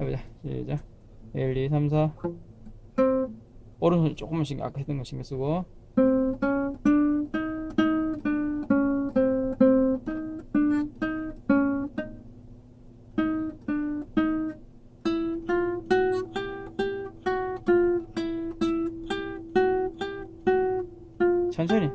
해보자. 시작. 1 2 3 4 오른손 신경 아까 했던 거 신경 쓰고. 천천히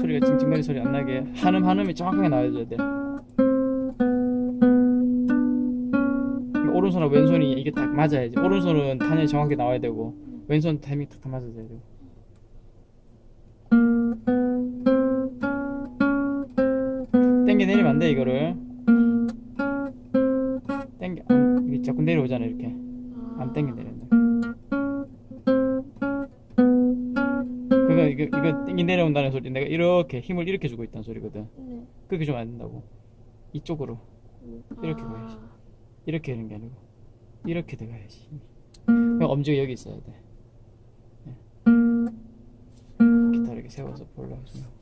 소리가 찡찡거리 소리 안 나게 한음 한음이 정확하게 나와줘야 돼. 오른손하고 왼손이 이게 딱 맞아야지. 오른손은 탄이 정확하게 나와야 되고 왼손 타이밍 탁탁 맞아줘야 되고. 땡겨 내리면 안 돼 이거를. 땡겨. 안, 이게 자꾸 내려오잖아 이렇게. 안 땡겨 내린다 이거 이거 땡겨 내려온다는 소리 내가 이렇게 힘을 이렇게 주고 있다는 소리거든 네. 그렇게 주면 안 된다고 이쪽으로 이렇게 아. 보여야지. 이렇게 하는 게 아니고 이렇게 들어가야지 엄지가 여기 있어야 돼 네. 기타 이렇게 세워서 볼라고 좀